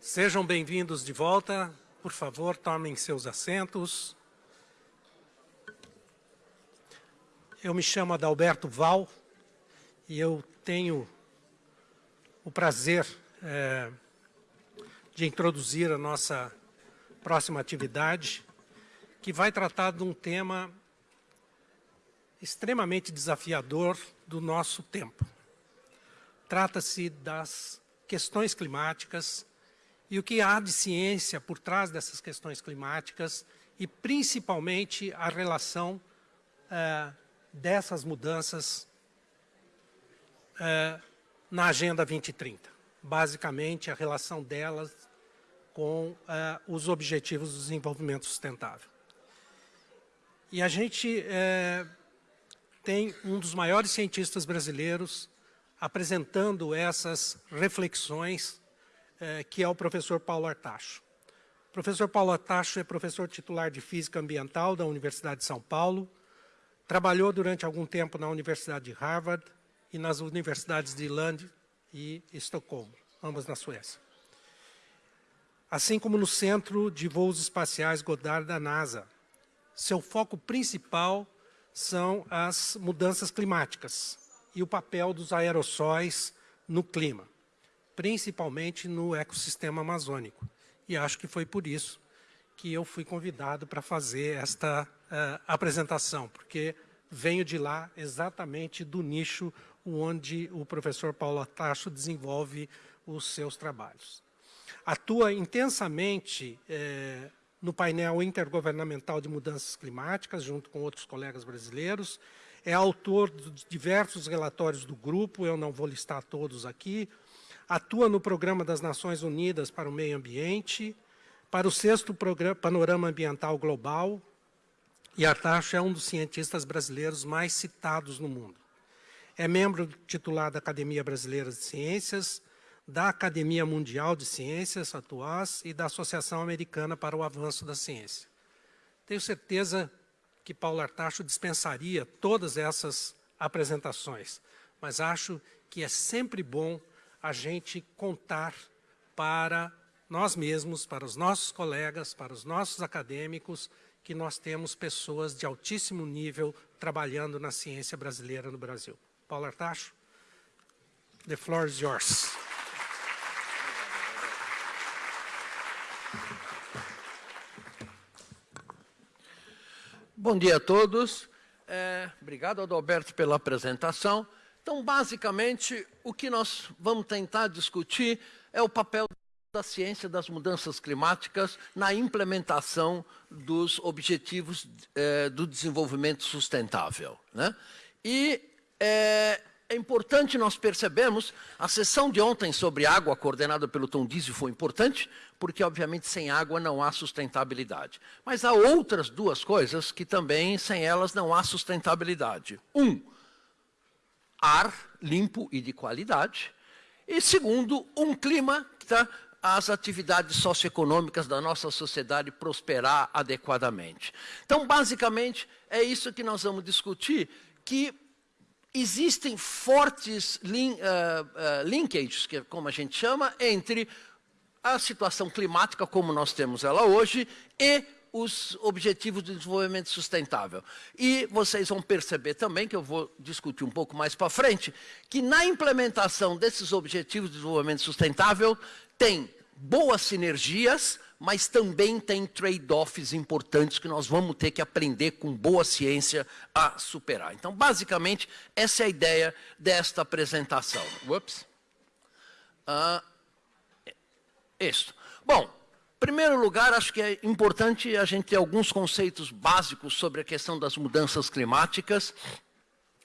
Sejam bem-vindos de volta. Por favor, tomem seus assentos. Eu me chamo Adalberto Val e eu tenho o prazer é, de introduzir a nossa próxima atividade, que vai tratar de um tema extremamente desafiador do nosso tempo. Trata-se das questões climáticas e o que há de ciência por trás dessas questões climáticas e, principalmente, a relação é, dessas mudanças é, na Agenda 2030. Basicamente, a relação delas com é, os Objetivos do Desenvolvimento Sustentável. E a gente tem um dos maiores cientistas brasileiros apresentando essas reflexões, é, que é o professor Paulo Artacho. O professor Paulo Artacho é professor titular de Física Ambiental da Universidade de São Paulo, trabalhou durante algum tempo na Universidade de Harvard e nas universidades de Lund e Estocolmo, ambas na Suécia. Assim como no Centro de Voos Espaciais Goddard da NASA. Seu foco principal são as mudanças climáticas e o papel dos aerossóis no clima, principalmente no ecossistema amazônico. E acho que foi por isso que eu fui convidado para fazer esta uh, apresentação, porque venho de lá exatamente do nicho onde o professor Paulo Atacho desenvolve os seus trabalhos. Atua intensamente eh, no painel intergovernamental de mudanças climáticas, junto com outros colegas brasileiros. É autor de diversos relatórios do grupo, eu não vou listar todos aqui. Atua no Programa das Nações Unidas para o Meio Ambiente, para o sexto programa, Panorama Ambiental Global, e Artacho é um dos cientistas brasileiros mais citados no mundo. É membro titular da Academia Brasileira de Ciências, da Academia Mundial de Ciências, atuais, e da Associação Americana para o Avanço da Ciência. Tenho certeza que Paulo Artacho dispensaria todas essas apresentações, mas acho que é sempre bom a gente contar para nós mesmos, para os nossos colegas, para os nossos acadêmicos, que nós temos pessoas de altíssimo nível trabalhando na ciência brasileira no Brasil. Paulo Artacho, the floor is yours. Bom dia a todos. É, obrigado, Adalberto, pela apresentação. Então, basicamente, o que nós vamos tentar discutir é o papel da ciência das mudanças climáticas na implementação dos objetivos é, do desenvolvimento sustentável. Né? E é, é importante nós percebermos, a sessão de ontem sobre água, coordenada pelo Tom Dizio, foi importante, porque, obviamente, sem água não há sustentabilidade. Mas há outras duas coisas que também, sem elas, não há sustentabilidade. Um, ar limpo e de qualidade. E, segundo, um clima que está as atividades socioeconômicas da nossa sociedade prosperar adequadamente. Então, basicamente, é isso que nós vamos discutir, que existem fortes lin, uh, uh, linkages, que é como a gente chama, entre a situação climática como nós temos ela hoje e os objetivos de desenvolvimento sustentável. E vocês vão perceber também, que eu vou discutir um pouco mais para frente, que na implementação desses objetivos de desenvolvimento sustentável tem boas sinergias, mas também tem trade-offs importantes que nós vamos ter que aprender com boa ciência a superar. Então, basicamente, essa é a ideia desta apresentação. Ups. Ah, isto. Bom, primeiro lugar, acho que é importante a gente ter alguns conceitos básicos sobre a questão das mudanças climáticas,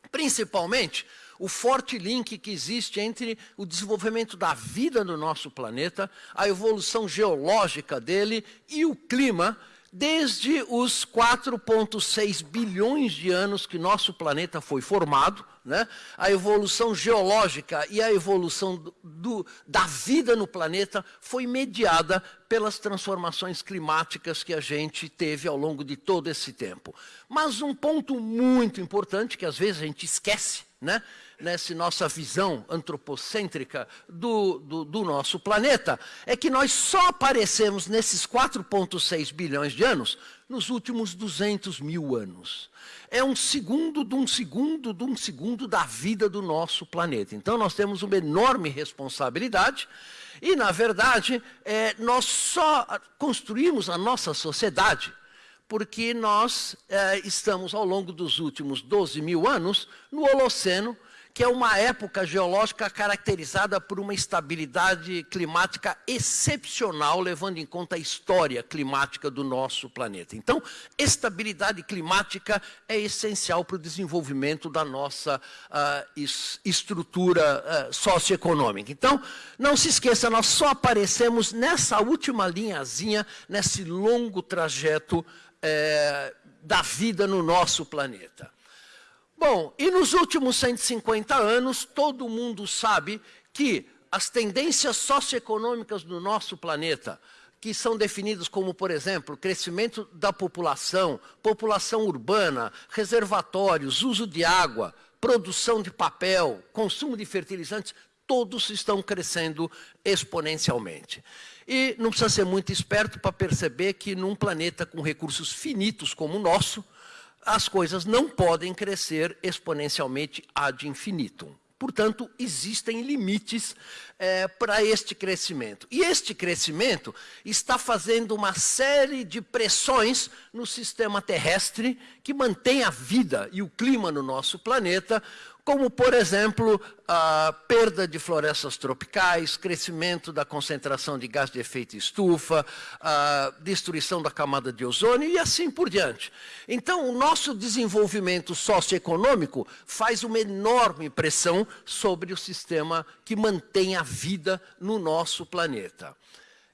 principalmente o forte link que existe entre o desenvolvimento da vida no nosso planeta, a evolução geológica dele e o clima, desde os 4,6 bilhões de anos que nosso planeta foi formado, né? a evolução geológica e a evolução do, do, da vida no planeta foi mediada pelas transformações climáticas que a gente teve ao longo de todo esse tempo. Mas um ponto muito importante, que às vezes a gente esquece, né? Nessa nossa visão antropocêntrica do, do, do nosso planeta, é que nós só aparecemos nesses 4,6 bilhões de anos nos últimos 200 mil anos. É um segundo de um segundo de um segundo da vida do nosso planeta. Então, nós temos uma enorme responsabilidade e, na verdade, é, nós só construímos a nossa sociedade porque nós é, estamos, ao longo dos últimos 12 mil anos, no Holoceno, que é uma época geológica caracterizada por uma estabilidade climática excepcional, levando em conta a história climática do nosso planeta. Então, estabilidade climática é essencial para o desenvolvimento da nossa uh, estrutura uh, socioeconômica. Então, não se esqueça, nós só aparecemos nessa última linhazinha, nesse longo trajeto eh, da vida no nosso planeta. Bom, e nos últimos 150 anos, todo mundo sabe que as tendências socioeconômicas do nosso planeta, que são definidas como, por exemplo, crescimento da população, população urbana, reservatórios, uso de água, produção de papel, consumo de fertilizantes, todos estão crescendo exponencialmente. E não precisa ser muito esperto para perceber que num planeta com recursos finitos como o nosso, as coisas não podem crescer exponencialmente ad infinitum. Portanto, existem limites é, para este crescimento. E este crescimento está fazendo uma série de pressões no sistema terrestre que mantém a vida e o clima no nosso planeta, como, por exemplo, a perda de florestas tropicais, crescimento da concentração de gás de efeito estufa, a destruição da camada de ozônio e assim por diante. Então, o nosso desenvolvimento socioeconômico faz uma enorme pressão sobre o sistema que mantém a vida no nosso planeta.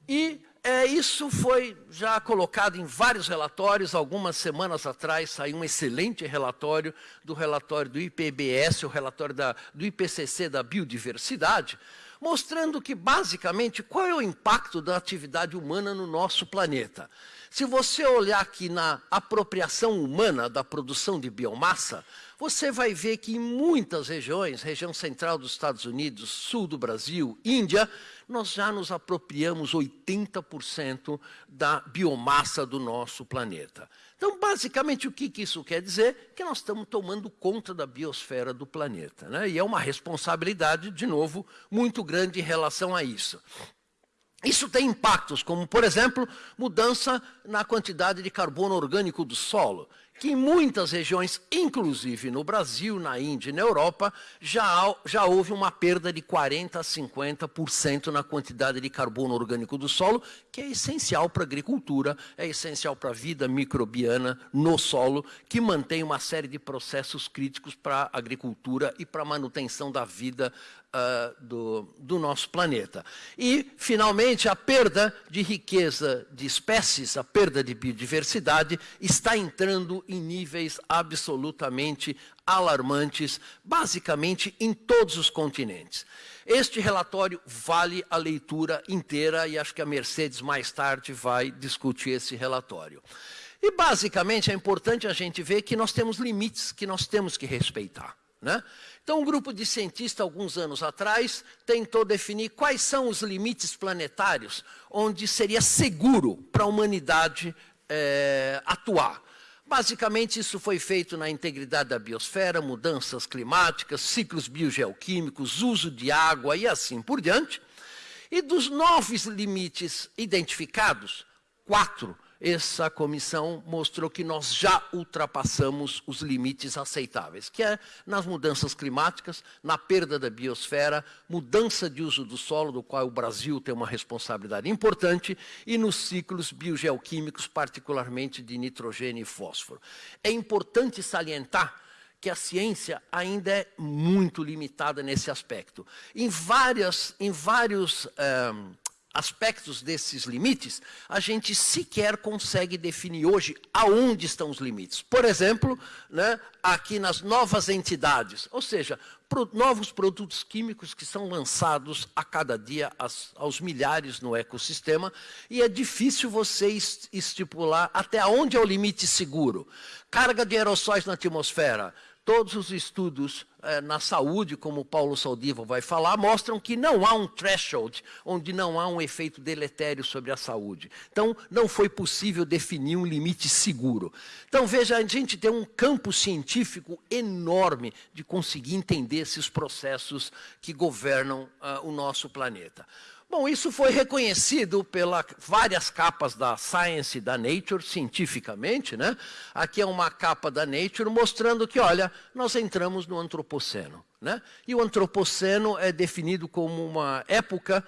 E é, isso foi já colocado em vários relatórios. Algumas semanas atrás saiu um excelente relatório do relatório do IPBS, o relatório da, do IPCC da biodiversidade, mostrando que, basicamente, qual é o impacto da atividade humana no nosso planeta. Se você olhar aqui na apropriação humana da produção de biomassa, você vai ver que em muitas regiões, região central dos Estados Unidos, sul do Brasil, Índia, nós já nos apropriamos 80% da biomassa do nosso planeta. Então, basicamente, o que, que isso quer dizer? Que nós estamos tomando conta da biosfera do planeta. Né? E é uma responsabilidade, de novo, muito grande em relação a isso. Isso tem impactos, como, por exemplo, mudança na quantidade de carbono orgânico do solo que em muitas regiões, inclusive no Brasil, na Índia e na Europa, já, já houve uma perda de 40% a 50% na quantidade de carbono orgânico do solo, que é essencial para a agricultura, é essencial para a vida microbiana no solo, que mantém uma série de processos críticos para a agricultura e para a manutenção da vida uh, do, do nosso planeta. E, finalmente, a perda de riqueza de espécies, a perda de biodiversidade, está entrando em níveis absolutamente alarmantes, basicamente em todos os continentes. Este relatório vale a leitura inteira e acho que a Mercedes mais tarde vai discutir esse relatório. E basicamente é importante a gente ver que nós temos limites que nós temos que respeitar. Né? Então, um grupo de cientistas, alguns anos atrás, tentou definir quais são os limites planetários onde seria seguro para a humanidade é, atuar. Basicamente, isso foi feito na integridade da biosfera, mudanças climáticas, ciclos biogeoquímicos, uso de água e assim por diante. E dos nove limites identificados, quatro essa comissão mostrou que nós já ultrapassamos os limites aceitáveis, que é nas mudanças climáticas, na perda da biosfera, mudança de uso do solo, do qual o Brasil tem uma responsabilidade importante, e nos ciclos biogeoquímicos, particularmente de nitrogênio e fósforo. É importante salientar que a ciência ainda é muito limitada nesse aspecto. Em, várias, em vários eh, aspectos desses limites, a gente sequer consegue definir hoje aonde estão os limites. Por exemplo, né, aqui nas novas entidades, ou seja, pro, novos produtos químicos que são lançados a cada dia aos, aos milhares no ecossistema, e é difícil você estipular até onde é o limite seguro. Carga de aerossóis na atmosfera, Todos os estudos eh, na saúde, como o Paulo Saldiva vai falar, mostram que não há um threshold, onde não há um efeito deletério sobre a saúde. Então, não foi possível definir um limite seguro. Então, veja, a gente tem um campo científico enorme de conseguir entender esses processos que governam uh, o nosso planeta. Bom, isso foi reconhecido pelas várias capas da Science e da Nature, cientificamente. Né? Aqui é uma capa da Nature mostrando que, olha, nós entramos no Antropoceno. Né? E o Antropoceno é definido como uma época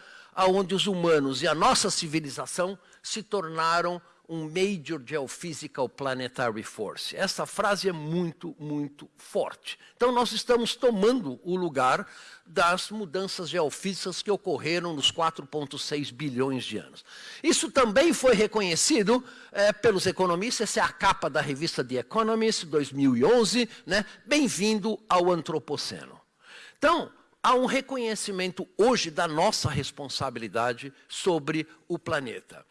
onde os humanos e a nossa civilização se tornaram um Major Geophysical Planetary Force. Essa frase é muito, muito forte. Então, nós estamos tomando o lugar das mudanças geofísicas que ocorreram nos 4,6 bilhões de anos. Isso também foi reconhecido é, pelos economistas, essa é a capa da revista The Economist, 2011, né? bem-vindo ao Antropoceno. Então, há um reconhecimento hoje da nossa responsabilidade sobre o planeta.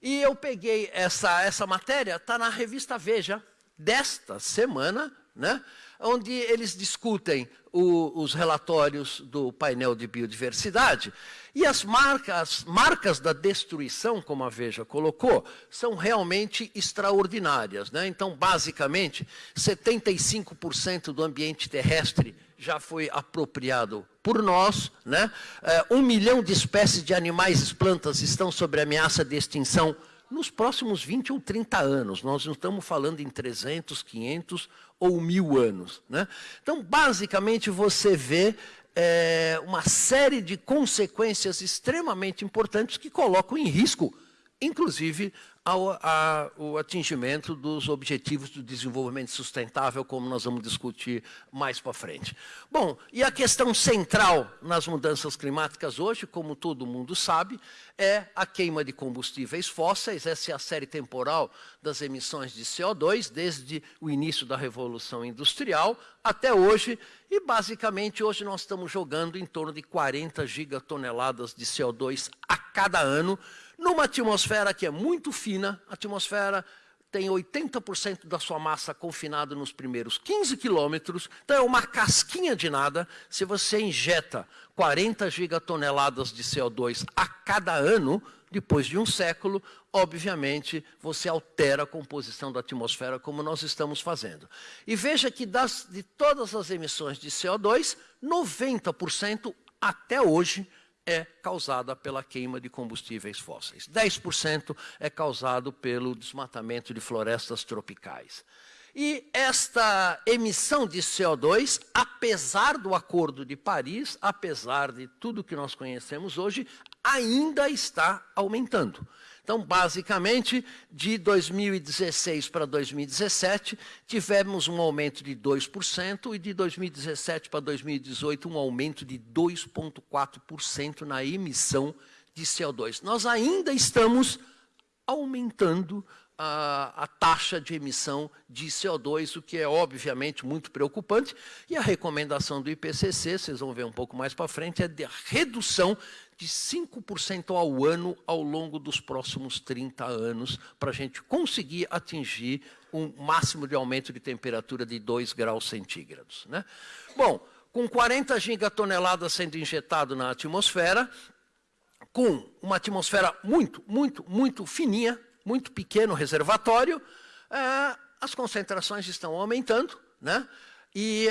E eu peguei essa, essa matéria, está na revista Veja, desta semana, né, onde eles discutem o, os relatórios do painel de biodiversidade. E as marcas, marcas da destruição, como a Veja colocou, são realmente extraordinárias. Né? Então, basicamente, 75% do ambiente terrestre já foi apropriado por nós. Né? É, um milhão de espécies de animais e plantas estão sob ameaça de extinção nos próximos 20 ou 30 anos. Nós não estamos falando em 300, 500 ou mil anos. Né? Então, basicamente, você vê é, uma série de consequências extremamente importantes que colocam em risco, inclusive, ao, a, o atingimento dos objetivos do desenvolvimento sustentável, como nós vamos discutir mais para frente. Bom, e a questão central nas mudanças climáticas hoje, como todo mundo sabe, é a queima de combustíveis fósseis, essa é a série temporal das emissões de CO2, desde o início da Revolução Industrial até hoje, e basicamente hoje nós estamos jogando em torno de 40 gigatoneladas de CO2 a cada ano, numa atmosfera que é muito fina, a atmosfera tem 80% da sua massa confinada nos primeiros 15 quilômetros, então é uma casquinha de nada. Se você injeta 40 gigatoneladas de CO2 a cada ano, depois de um século, obviamente, você altera a composição da atmosfera como nós estamos fazendo. E veja que das, de todas as emissões de CO2, 90% até hoje é causada pela queima de combustíveis fósseis. 10% é causado pelo desmatamento de florestas tropicais. E esta emissão de CO2, apesar do Acordo de Paris, apesar de tudo que nós conhecemos hoje, ainda está aumentando. Então, basicamente, de 2016 para 2017, tivemos um aumento de 2%, e de 2017 para 2018, um aumento de 2,4% na emissão de CO2. Nós ainda estamos aumentando a, a, taxa de emissão de CO2, o que é obviamente muito preocupante. E a recomendação do IPCC, vocês vão ver um pouco mais para frente, é de redução de 5% ao ano ao longo dos próximos 30 anos, para a gente conseguir atingir um máximo de aumento de temperatura de 2 graus centígrados. Né? Bom, com 40 gigatoneladas sendo injetado na atmosfera, com uma atmosfera muito, muito, muito fininha, muito pequeno reservatório, é, as concentrações estão aumentando, né? E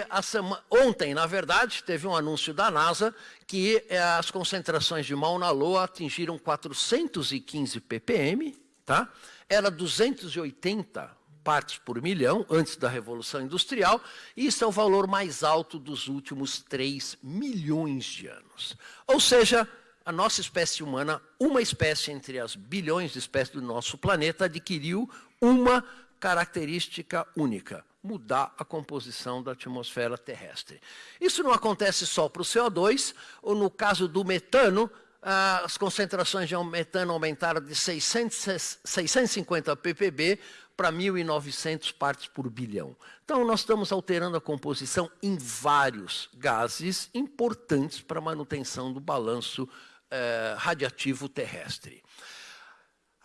ontem, na verdade, teve um anúncio da NASA que é, as concentrações de Mauna Loa atingiram 415 ppm, tá? Era 280 partes por milhão antes da Revolução Industrial, e isso é o valor mais alto dos últimos 3 milhões de anos. Ou seja, a nossa espécie humana, uma espécie entre as bilhões de espécies do nosso planeta, adquiriu uma característica única, mudar a composição da atmosfera terrestre. Isso não acontece só para o CO2, ou no caso do metano, as concentrações de metano aumentaram de 600, 650 ppb para 1.900 partes por bilhão. Então, nós estamos alterando a composição em vários gases importantes para a manutenção do balanço eh, radiativo terrestre.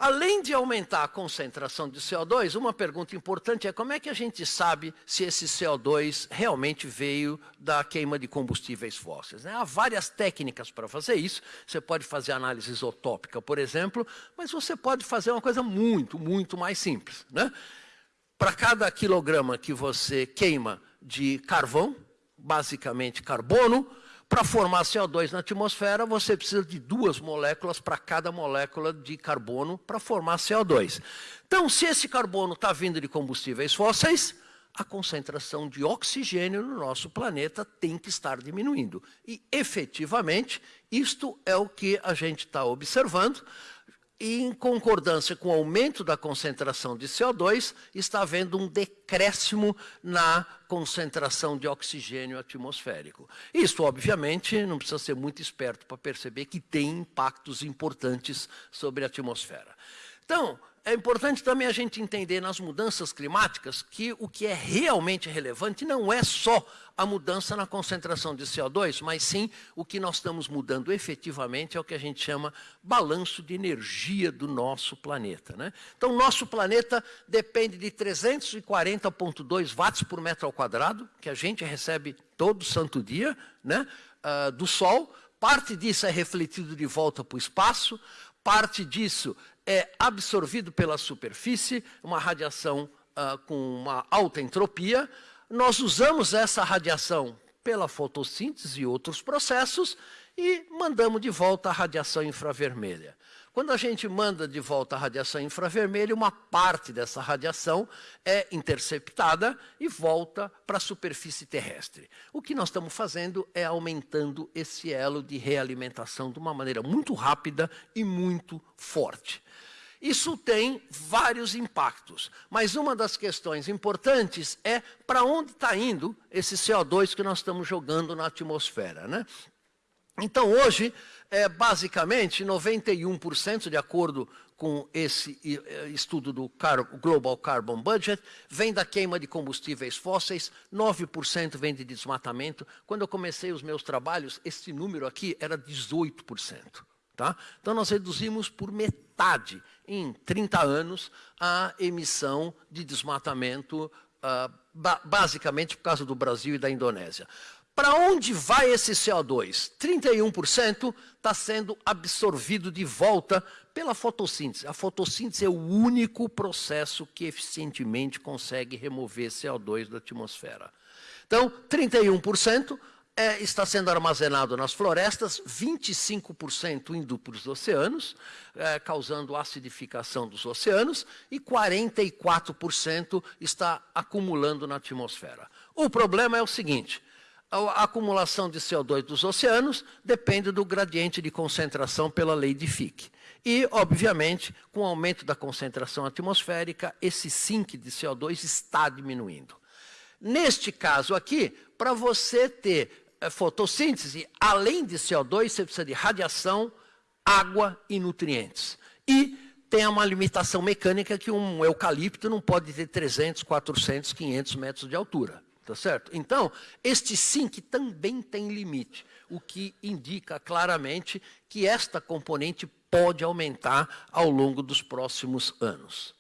Além de aumentar a concentração de CO2, uma pergunta importante é como é que a gente sabe se esse CO2 realmente veio da queima de combustíveis fósseis. Né? Há várias técnicas para fazer isso. Você pode fazer análise isotópica, por exemplo, mas você pode fazer uma coisa muito, muito mais simples. Né? Para cada quilograma que você queima de carvão, basicamente carbono, para formar CO2 na atmosfera, você precisa de duas moléculas para cada molécula de carbono para formar CO2. Então, se esse carbono está vindo de combustíveis fósseis, a concentração de oxigênio no nosso planeta tem que estar diminuindo. E, efetivamente, isto é o que a gente está observando em concordância com o aumento da concentração de CO2, está havendo um decréscimo na concentração de oxigênio atmosférico. Isso, obviamente, não precisa ser muito esperto para perceber que tem impactos importantes sobre a atmosfera. Então, é importante também a gente entender nas mudanças climáticas que o que é realmente relevante não é só a mudança na concentração de CO2, mas sim o que nós estamos mudando efetivamente é o que a gente chama balanço de energia do nosso planeta. Né? Então, nosso planeta depende de 340,2 watts por metro ao quadrado, que a gente recebe todo santo dia, né? Uh, do Sol. Parte disso é refletido de volta para o espaço, parte disso é absorvido pela superfície, uma radiação uh, com uma alta entropia. Nós usamos essa radiação pela fotossíntese e outros processos e mandamos de volta a radiação infravermelha. Quando a gente manda de volta a radiação infravermelha, uma parte dessa radiação é interceptada e volta para a superfície terrestre. O que nós estamos fazendo é aumentando esse elo de realimentação de uma maneira muito rápida e muito forte. Isso tem vários impactos, mas uma das questões importantes é para onde está indo esse CO2 que nós estamos jogando na atmosfera. Né? Então, hoje, é, basicamente, 91%, de acordo com esse é, estudo do Global Carbon Budget, vem da queima de combustíveis fósseis, 9% vem de desmatamento. Quando eu comecei os meus trabalhos, esse número aqui era 18%. Tá? Então, nós reduzimos por metade, em 30 anos, a emissão de desmatamento, uh, ba basicamente por causa do Brasil e da Indonésia. Para onde vai esse CO2? 31% está sendo absorvido de volta pela fotossíntese. A fotossíntese é o único processo que eficientemente consegue remover CO2 da atmosfera. Então, 31% é, está sendo armazenado nas florestas, 25% indo para os oceanos, é, causando acidificação dos oceanos, e 44% está acumulando na atmosfera. O problema é o seguinte, a acumulação de CO2 dos oceanos depende do gradiente de concentração pela lei de Fick. E, obviamente, com o aumento da concentração atmosférica, esse sink de CO2 está diminuindo. Neste caso aqui, para você ter é, fotossíntese, além de CO2, você precisa de radiação, água e nutrientes. E tem uma limitação mecânica que um eucalipto não pode ter 300, 400, 500 metros de altura. Tá certo? Então, este SINC também tem limite, o que indica claramente que esta componente pode aumentar ao longo dos próximos anos.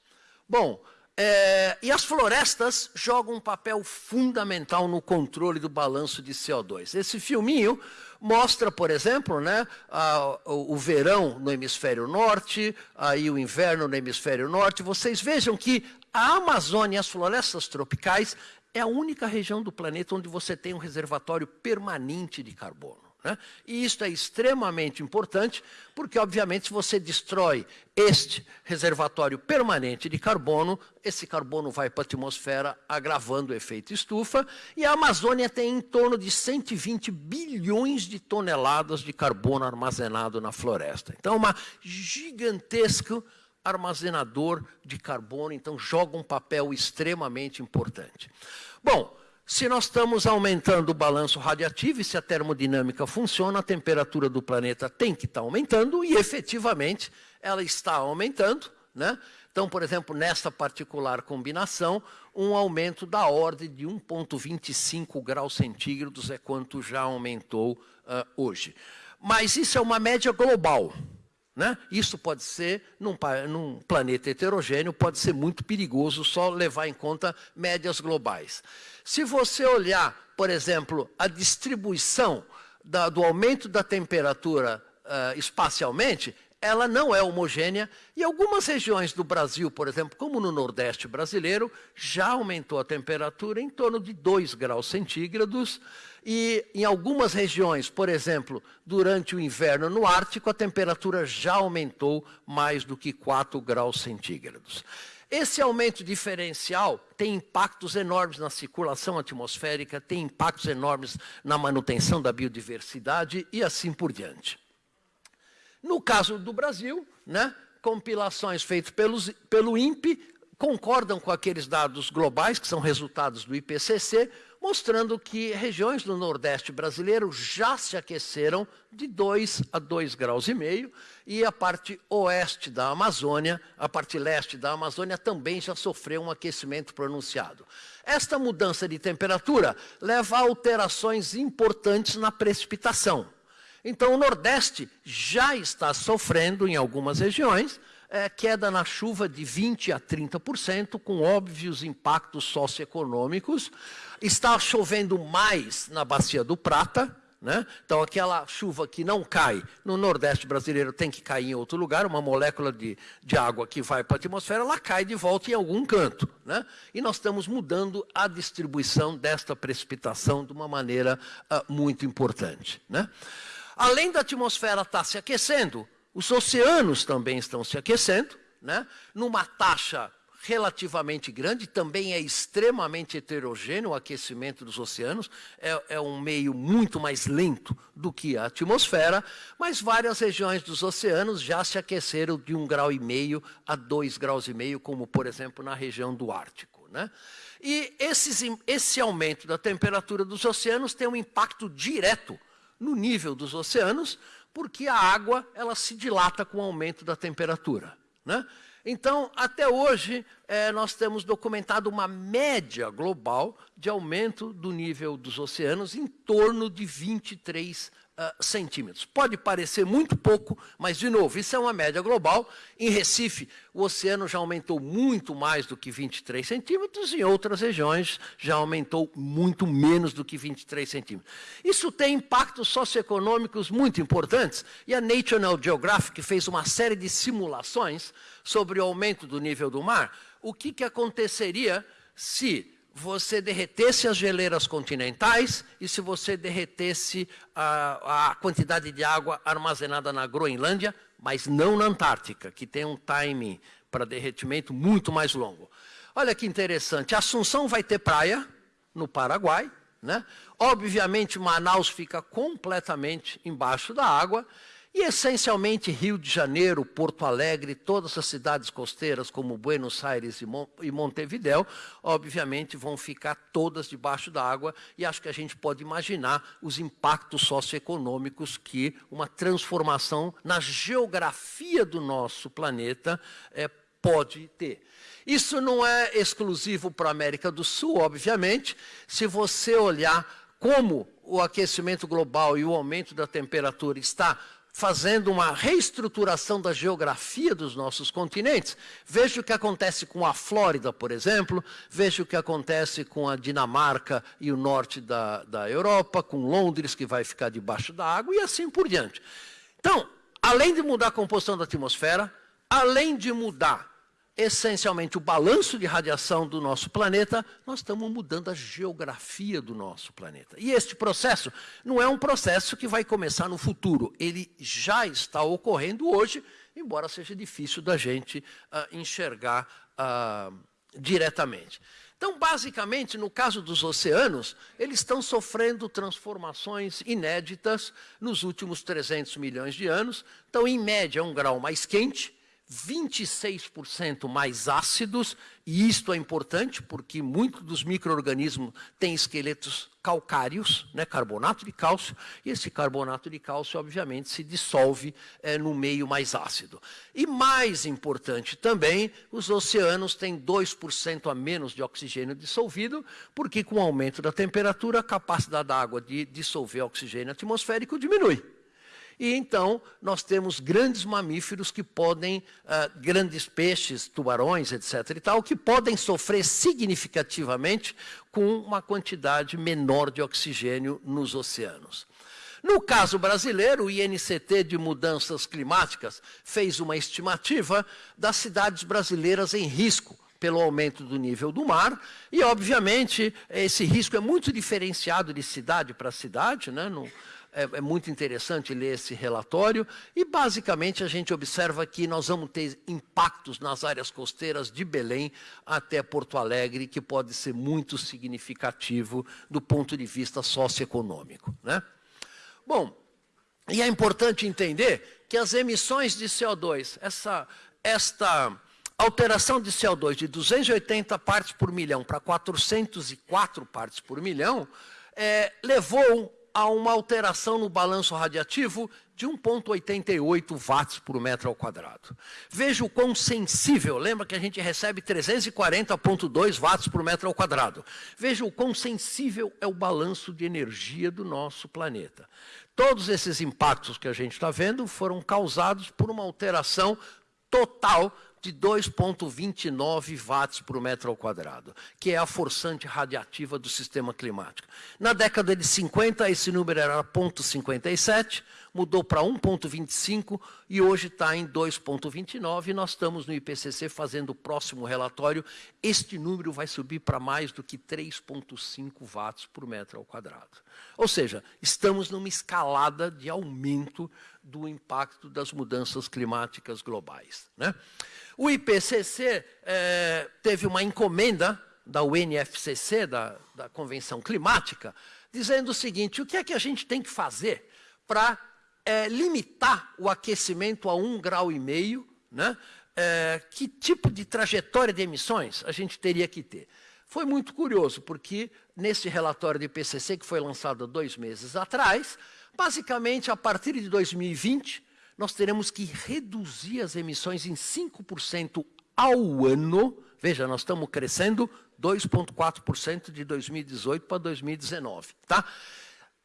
Bom, é, e as florestas jogam um papel fundamental no controle do balanço de CO2. Esse filminho mostra, por exemplo, né, a, o, o, verão no hemisfério norte, aí o inverno no hemisfério norte. Vocês vejam que a Amazônia e as florestas tropicais é a única região do planeta onde você tem um reservatório permanente de carbono. Né? E isso é extremamente importante, porque, obviamente, se você destrói este reservatório permanente de carbono, esse carbono vai para a atmosfera, agravando o efeito estufa, e a Amazônia tem em torno de 120 bilhões de toneladas de carbono armazenado na floresta. Então, uma gigantesco armazenador de carbono, então joga um papel extremamente importante. Bom, se nós estamos aumentando o balanço radiativo e se a termodinâmica funciona, a temperatura do planeta tem que estar aumentando e efetivamente ela está aumentando. Né? Então, por exemplo, nessa particular combinação, um aumento da ordem de 1,25 graus centígrados é quanto já aumentou uh, hoje. Mas isso é uma média global. Né? Isso pode ser, num, num, planeta heterogêneo, pode ser muito perigoso só levar em conta médias globais. Se você olhar, por exemplo, a distribuição da, do aumento da temperatura uh, espacialmente, ela não é homogênea e algumas regiões do Brasil, por exemplo, como no Nordeste brasileiro, já aumentou a temperatura em torno de 2 graus centígrados e em algumas regiões, por exemplo, durante o inverno no Ártico, a temperatura já aumentou mais do que 4 graus centígrados. Esse aumento diferencial tem impactos enormes na circulação atmosférica, tem impactos enormes na manutenção da biodiversidade e assim por diante. No caso do Brasil, né, compilações feitas pelos, pelo INPE concordam com aqueles dados globais, que são resultados do IPCC, mostrando que regiões do Nordeste brasileiro já se aqueceram de 2 a 2 graus e meio, e a parte oeste da Amazônia, a parte leste da Amazônia também já sofreu um aquecimento pronunciado. Esta mudança de temperatura leva a alterações importantes na precipitação. Então, o Nordeste já está sofrendo, em algumas regiões, é, queda na chuva de 20% a 30%, com óbvios impactos socioeconômicos. Está chovendo mais na Bacia do Prata, né? Então, aquela chuva que não cai no Nordeste brasileiro tem que cair em outro lugar, uma molécula de, de água que vai para a atmosfera, ela cai de volta em algum canto. Né? E nós estamos mudando a distribuição desta precipitação de uma maneira uh, muito importante. Né? Além da atmosfera estar tá se aquecendo, os oceanos também estão se aquecendo, né? numa taxa relativamente grande, também é extremamente heterogêneo o aquecimento dos oceanos, é, é, um meio muito mais lento do que a atmosfera, mas várias regiões dos oceanos já se aqueceram de um grau e meio a dois graus e meio, como por exemplo na região do Ártico. Né? E esses, esse aumento da temperatura dos oceanos tem um impacto direto no nível dos oceanos, porque a água ela se dilata com o aumento da temperatura. Né? Então, até hoje, é, nós temos documentado uma média global de aumento do nível dos oceanos em torno de 23 uh, centímetros. Pode parecer muito pouco, mas, de novo, isso é uma média global. Em Recife, o oceano já aumentou muito mais do que 23 centímetros, em outras regiões já aumentou muito menos do que 23 centímetros. Isso tem impactos socioeconômicos muito importantes, e a National Geographic fez uma série de simulações sobre o aumento do nível do mar. O que, que aconteceria se você derretesse as geleiras continentais e se você derretesse a, a, quantidade de água armazenada na Groenlândia, mas não na Antártica, que tem um time para derretimento muito mais longo. Olha que interessante, Assunção vai ter praia no Paraguai, né? Obviamente Manaus fica completamente embaixo da água e essencialmente Rio de Janeiro, Porto Alegre, todas as cidades costeiras como Buenos Aires e Montevidéu, obviamente vão ficar todas debaixo da água e acho que a gente pode imaginar os impactos socioeconômicos que uma transformação na geografia do nosso planeta é, pode ter. Isso não é exclusivo para a América do Sul, obviamente. Se você olhar como o aquecimento global e o aumento da temperatura está fazendo uma reestruturação da geografia dos nossos continentes. Veja o que acontece com a Flórida, por exemplo, veja o que acontece com a Dinamarca e o norte da, da Europa, com Londres, que vai ficar debaixo da água, e assim por diante. Então, além de mudar a composição da atmosfera, além de mudar essencialmente o balanço de radiação do nosso planeta, nós estamos mudando a geografia do nosso planeta. E este processo não é um processo que vai começar no futuro, ele já está ocorrendo hoje, embora seja difícil da gente uh, enxergar uh, diretamente. Então, basicamente, no caso dos oceanos, eles estão sofrendo transformações inéditas nos últimos 300 milhões de anos. Então, em média, um grau mais quente, 26% mais ácidos, e isto é importante porque muitos dos micro-organismos têm esqueletos calcários, né, carbonato de cálcio, e esse carbonato de cálcio, obviamente, se dissolve é, no meio mais ácido. E mais importante também, os oceanos têm 2% a menos de oxigênio dissolvido, porque com o aumento da temperatura, a capacidade da água de dissolver oxigênio atmosférico diminui. E então nós temos grandes mamíferos que podem, uh, grandes peixes, tubarões, etc. e tal, que podem sofrer significativamente com uma quantidade menor de oxigênio nos oceanos. No caso brasileiro, o INCT de Mudanças Climáticas fez uma estimativa das cidades brasileiras em risco pelo aumento do nível do mar, e, obviamente, esse risco é muito diferenciado de cidade para cidade, né? Não, é, é, muito interessante ler esse relatório, e, basicamente, a gente observa que nós vamos ter impactos nas áreas costeiras de Belém até Porto Alegre, que pode ser muito significativo do ponto de vista socioeconômico. Né? Bom, e é importante entender que as emissões de CO2, essa, esta alteração de CO2 de 280 partes por milhão para 404 partes por milhão, é, levou a uma alteração no balanço radiativo de 1,88 watts por metro ao quadrado. Veja o quão sensível, lembra que a gente recebe 340,2 watts por metro ao quadrado. Veja o quão sensível é o balanço de energia do nosso planeta. Todos esses impactos que a gente está vendo foram causados por uma alteração total de 2,29 watts por metro ao quadrado, que é a forçante radiativa do sistema climático. Na década de 50, esse número era 0,57, mudou para 1,25 e hoje está em 2,29. E nós estamos no IPCC fazendo o próximo relatório. Este número vai subir para mais do que 3,5 watts por metro ao quadrado. Ou seja, estamos numa escalada de aumento do impacto das mudanças climáticas globais. Né? O IPCC é, teve uma encomenda da UNFCC, da, da Convenção Climática, dizendo o seguinte, o que é que a gente tem que fazer para é, limitar o aquecimento a um grau e meio, né? É, que tipo de trajetória de emissões a gente teria que ter? Foi muito curioso, porque nesse relatório do IPCC, que foi lançado dois meses atrás, basicamente, a partir de 2020, nós teremos que reduzir as emissões em 5% ao ano. Veja, nós estamos crescendo 2,4% de 2018 para 2019. Tá?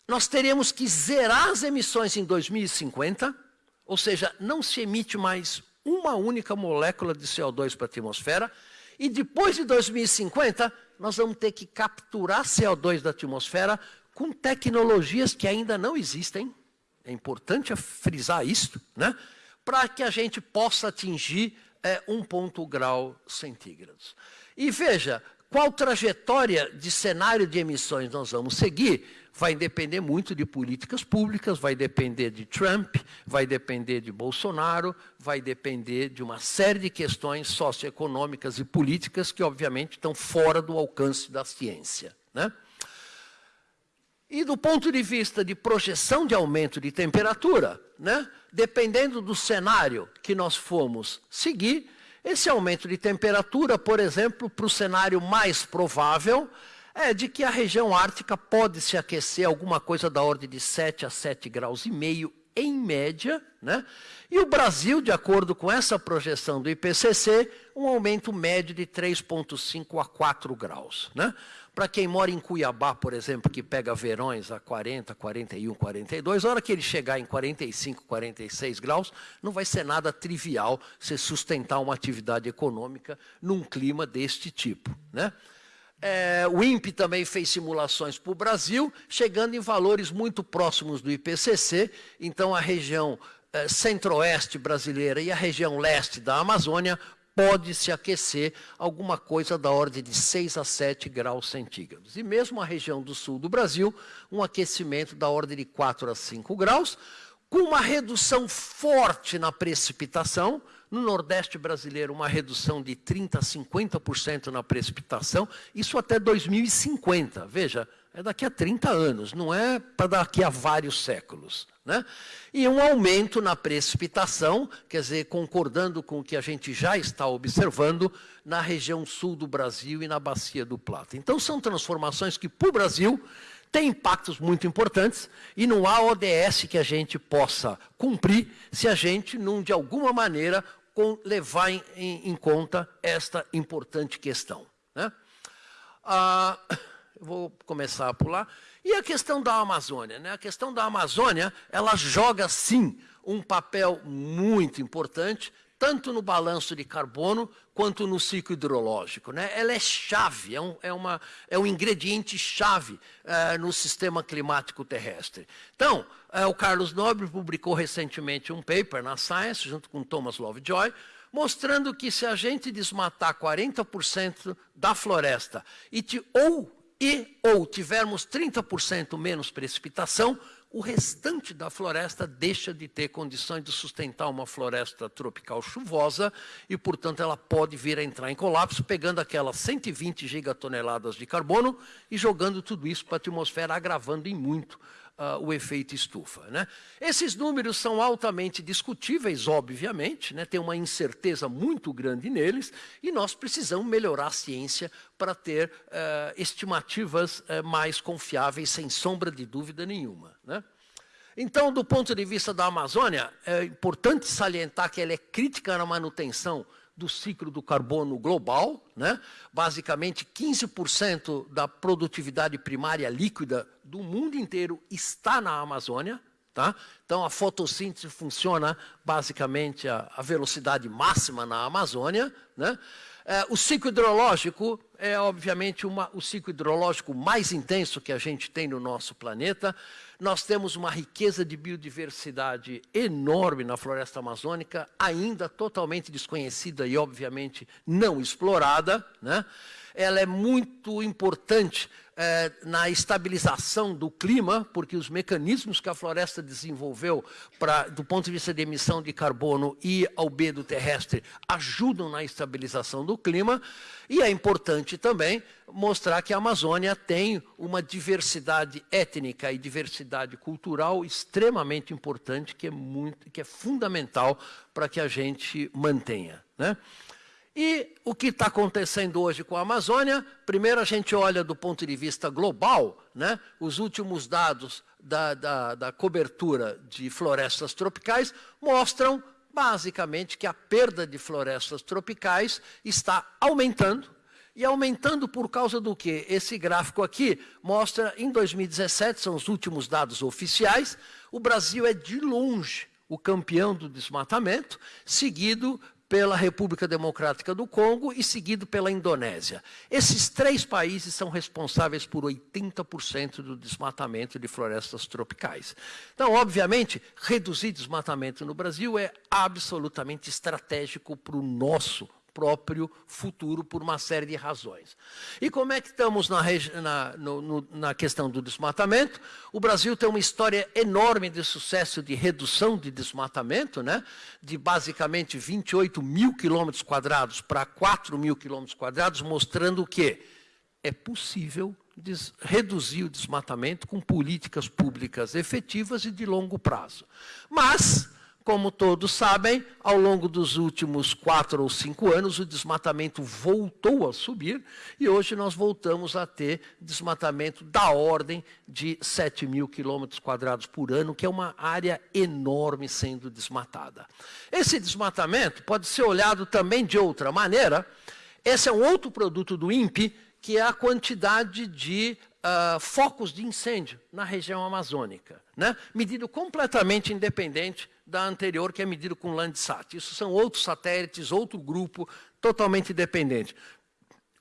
Nós teremos que zerar as emissões em 2050, ou seja, não se emite mais uma única molécula de CO2 para a atmosfera, e depois de 2050, nós vamos ter que capturar CO2 da atmosfera com tecnologias que ainda não existem, é importante frisar isso, né? para que a gente possa atingir é, um ponto grau centígrados. E veja, qual trajetória de cenário de emissões nós vamos seguir? vai depender muito de políticas públicas, vai depender de Trump, vai depender de Bolsonaro, vai depender de uma série de questões socioeconômicas e políticas que, obviamente, estão fora do alcance da ciência. Né? E do ponto de vista de projeção de aumento de temperatura, né? dependendo do cenário que nós formos seguir, esse aumento de temperatura, por exemplo, para o cenário mais provável, é de que a região ártica pode se aquecer alguma coisa da ordem de 7 a 7 graus e meio em média, né? E o Brasil, de acordo com essa projeção do IPCC, um aumento médio de 3,5 a 4 graus. Né? Para quem mora em Cuiabá, por exemplo, que pega verões a 40, 41, 42, a hora que ele chegar em 45, 46 graus, não vai ser nada trivial se sustentar uma atividade econômica num clima deste tipo. Né? É, o INPE também fez simulações para o Brasil, chegando em valores muito próximos do IPCC. Então, a região é, centro-oeste brasileira e a região leste da Amazônia pode se aquecer alguma coisa da ordem de 6 a 7 graus centígrados. E mesmo a região do sul do Brasil, um aquecimento da ordem de 4 a 5 graus, com uma redução forte na precipitação, no Nordeste brasileiro, uma redução de 30% a 50% na precipitação, isso até 2050. Veja, é daqui a 30 anos, não é para daqui a vários séculos. Né? E um aumento na precipitação, quer dizer, concordando com o que a gente já está observando na região sul do Brasil e na Bacia do Plata. Então, são transformações que, para o Brasil, têm impactos muito importantes e não há ODS que a gente possa cumprir se a gente não, de alguma maneira, levar em, em, em, conta esta importante questão. Né? Ah, Eu vou começar a pular. E a questão da Amazônia? Né? A questão da Amazônia, ela joga, sim, um papel muito importante, tanto no balanço de carbono quanto no ciclo hidrológico. Né? Ela é chave, é um, é uma, é um ingrediente chave é, no sistema climático terrestre. Então, é, o Carlos Nobre publicou recentemente um paper na Science, junto com Thomas Lovejoy, mostrando que se a gente desmatar 40% da floresta e, ou, e ou tivermos 30% menos precipitação, o restante da floresta deixa de ter condições de sustentar uma floresta tropical chuvosa e, portanto, ela pode vir a entrar em colapso, pegando aquelas 120 gigatoneladas de carbono e jogando tudo isso para a atmosfera, agravando em muito uh, o efeito estufa. Né? Esses números são altamente discutíveis, obviamente, né? tem uma incerteza muito grande neles, e nós precisamos melhorar a ciência para ter uh, estimativas uh, mais confiáveis, sem sombra de dúvida nenhuma. Né? Então, do ponto de vista da Amazônia, é importante salientar que ela é crítica na manutenção do ciclo do carbono global, né? basicamente 15% da produtividade primária líquida do mundo inteiro está na Amazônia. Tá? Então, a fotossíntese funciona basicamente a, a velocidade máxima na Amazônia. Né? É, o ciclo hidrológico é, obviamente, uma, o ciclo hidrológico mais intenso que a gente tem no nosso planeta. Nós temos uma riqueza de biodiversidade enorme na floresta amazônica, ainda totalmente desconhecida e, obviamente, não explorada. Né? Ela é muito importante é, na estabilização do clima, porque os mecanismos que a floresta desenvolveu pra, do ponto de vista de emissão de carbono e albedo terrestre ajudam na estabilização do clima. E é importante também mostrar que a Amazônia tem uma diversidade étnica e diversidade cultural extremamente importante, que é, muito, que é fundamental para que a gente mantenha. Né? E o que está acontecendo hoje com a Amazônia? Primeiro, a gente olha do ponto de vista global, né? os últimos dados da, da, da cobertura de florestas tropicais mostram, basicamente, que a perda de florestas tropicais está aumentando, e aumentando por causa do quê? Esse gráfico aqui mostra, em 2017, são os últimos dados oficiais, o Brasil é de longe o campeão do desmatamento, seguido pela República Democrática do Congo e seguido pela Indonésia. Esses três países são responsáveis por 80% do desmatamento de florestas tropicais. Então, obviamente, reduzir desmatamento no Brasil é absolutamente estratégico para o nosso próprio futuro por uma série de razões. E como é que estamos na, na, no, na, questão do desmatamento? O Brasil tem uma história enorme de sucesso de redução de desmatamento, né? de basicamente 28 mil quilômetros quadrados para 4 mil quilômetros quadrados, mostrando que é possível reduzir o desmatamento com políticas públicas efetivas e de longo prazo. Mas como todos sabem, ao longo dos últimos quatro ou cinco anos, o desmatamento voltou a subir e hoje nós voltamos a ter desmatamento da ordem de 7 mil quilômetros quadrados por ano, que é uma área enorme sendo desmatada. Esse desmatamento pode ser olhado também de outra maneira. Esse é um outro produto do INPE, que é a quantidade de uh, focos de incêndio na região amazônica, né? medido completamente independente da anterior, que é medido com Landsat. Isso são outros satélites, outro grupo, totalmente independente.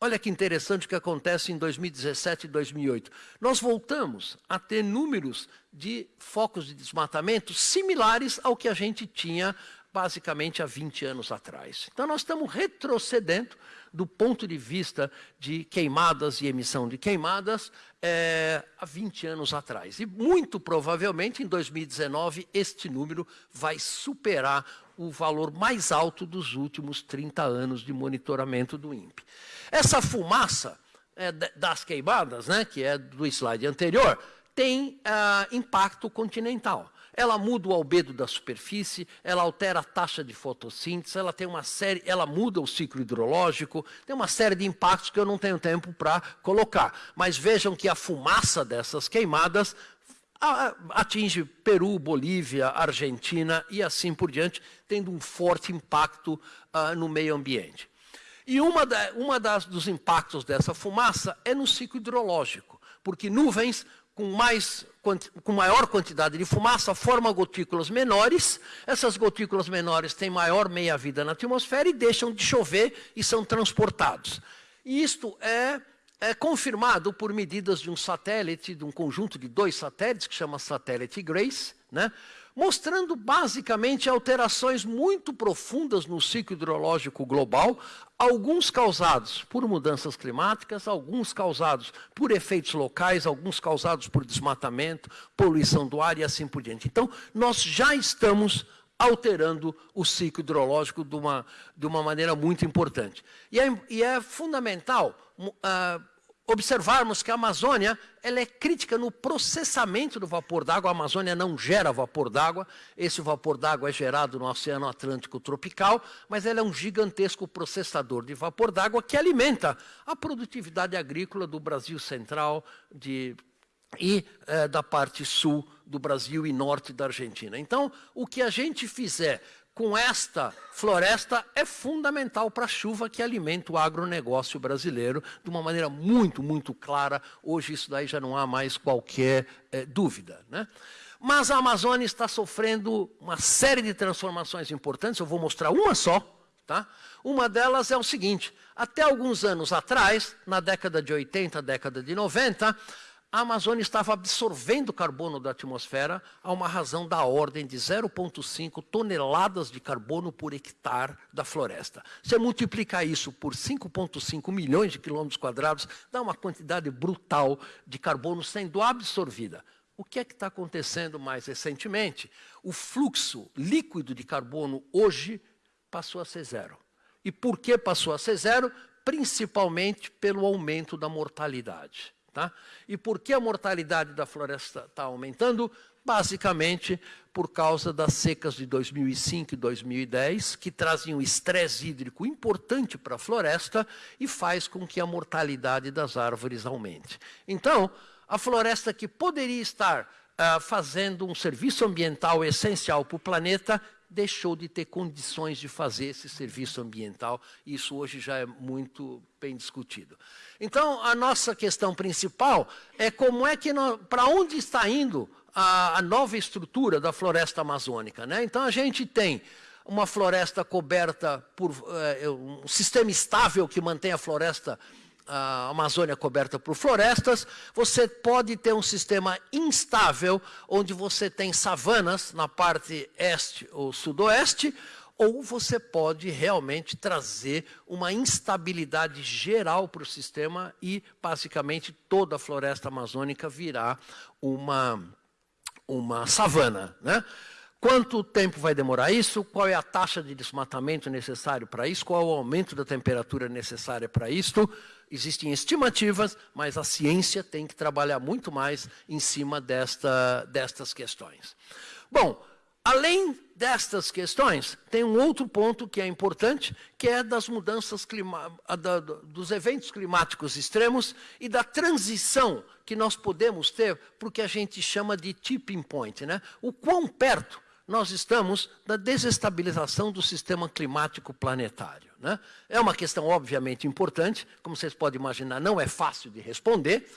Olha que interessante o que acontece em 2017 e 2008. Nós voltamos a ter números de focos de desmatamento similares ao que a gente tinha basicamente há 20 anos atrás. Então nós estamos retrocedendo do ponto de vista de queimadas e emissão de queimadas é, há 20 anos atrás. E muito provavelmente em 2019 este número vai superar o valor mais alto dos últimos 30 anos de monitoramento do INPE. Essa fumaça é, das queimadas, né, que é do slide anterior, tem ah, impacto continental ela muda o albedo da superfície, ela altera a taxa de fotossíntese, ela tem uma série, ela muda o ciclo hidrológico, tem uma série de impactos que eu não tenho tempo para colocar. Mas vejam que a fumaça dessas queimadas atinge Peru, Bolívia, Argentina e assim por diante, tendo um forte impacto uh, no meio ambiente. E uma, da, uma das, dos impactos dessa fumaça é no ciclo hidrológico. porque nuvens com, mais, com maior quantidade de fumaça formam gotículas menores, essas gotículas menores têm maior meia-vida na atmosfera e deixam de chover e são transportados. E isto é, é confirmado por medidas de um satélite, de um conjunto de dois satélites, que chama satélite GRACE, né? Mostrando basicamente alterações muito profundas no ciclo hidrológico global, alguns causados por mudanças climáticas, alguns causados por efeitos locais, alguns causados por desmatamento, poluição do ar e assim por diante. Então, nós já estamos alterando o ciclo hidrológico de uma, de uma maneira muito importante. E é, e é fundamental uh, observarmos que a Amazônia ela é crítica no processamento do vapor d'água. A Amazônia não gera vapor d'água. Esse vapor d'água é gerado no Oceano Atlântico tropical, mas ela é um gigantesco processador de vapor d'água que alimenta a produtividade agrícola do Brasil central de, e é, da parte sul do Brasil e norte da Argentina. Então, o que a gente fizer com esta floresta é fundamental para a chuva que alimenta o agronegócio brasileiro de uma maneira muito, muito clara. Hoje isso daí já não há mais qualquer é, dúvida. Né? Mas a Amazônia está sofrendo uma série de transformações importantes, eu vou mostrar uma só. Tá? Uma delas é o seguinte, até alguns anos atrás, na década de 80, década de 90, a Amazônia estava absorvendo carbono da atmosfera a uma razão da ordem de 0,5 toneladas de carbono por hectare da floresta. Você multiplicar isso por 5,5 milhões de quilômetros quadrados, dá uma quantidade brutal de carbono sendo absorvida. O que é que está acontecendo mais recentemente? O fluxo líquido de carbono hoje passou a ser zero. E por que passou a ser zero? Principalmente pelo aumento da mortalidade. Tá? E por que a mortalidade da floresta está aumentando? Basicamente por causa das secas de 2005 e 2010, que trazem um estresse hídrico importante para a floresta e faz com que a mortalidade das árvores aumente. Então, a floresta que poderia estar uh, fazendo um serviço ambiental essencial para o planeta, deixou de ter condições de fazer esse serviço ambiental. Isso hoje já é muito bem discutido. Então, a nossa questão principal é como é que, para onde está indo a, a, nova estrutura da floresta amazônica. Né? Então, a gente tem uma floresta coberta por uh, um sistema estável que mantém a floresta a Amazônia coberta por florestas, você pode ter um sistema instável, onde você tem savanas na parte este ou sudoeste, ou você pode realmente trazer uma instabilidade geral para o sistema e, basicamente, toda a floresta amazônica virá uma, uma savana. Né? Quanto tempo vai demorar isso? Qual é a taxa de desmatamento necessário para isso? Qual é o aumento da temperatura necessária para isto? Existem estimativas, mas a ciência tem que trabalhar muito mais em cima desta, destas questões. Bom, Além destas questões, tem um outro ponto que é importante, que é das mudanças dos eventos climáticos extremos e da transição que nós podemos ter para o que a gente chama de tipping point. Né? O quão perto nós estamos da desestabilização do sistema climático planetário. Né? É uma questão obviamente importante, como vocês podem imaginar, não é fácil de responder,